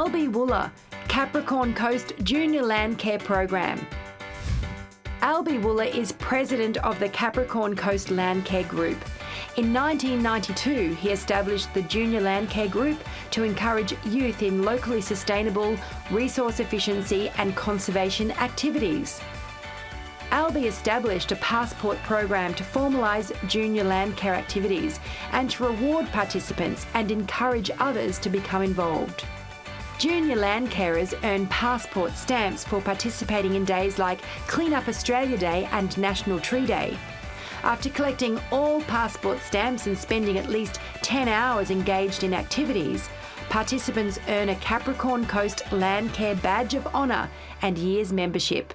Albie Wooler, Capricorn Coast Junior Land Care Program. Albie Wooler is president of the Capricorn Coast Land Care Group. In 1992, he established the Junior Land Care Group to encourage youth in locally sustainable, resource efficiency and conservation activities. Albie established a passport program to formalise junior land care activities and to reward participants and encourage others to become involved. Junior land carers earn passport stamps for participating in days like Clean Up Australia Day and National Tree Day. After collecting all passport stamps and spending at least 10 hours engaged in activities, participants earn a Capricorn Coast Land Care Badge of Honour and year's membership.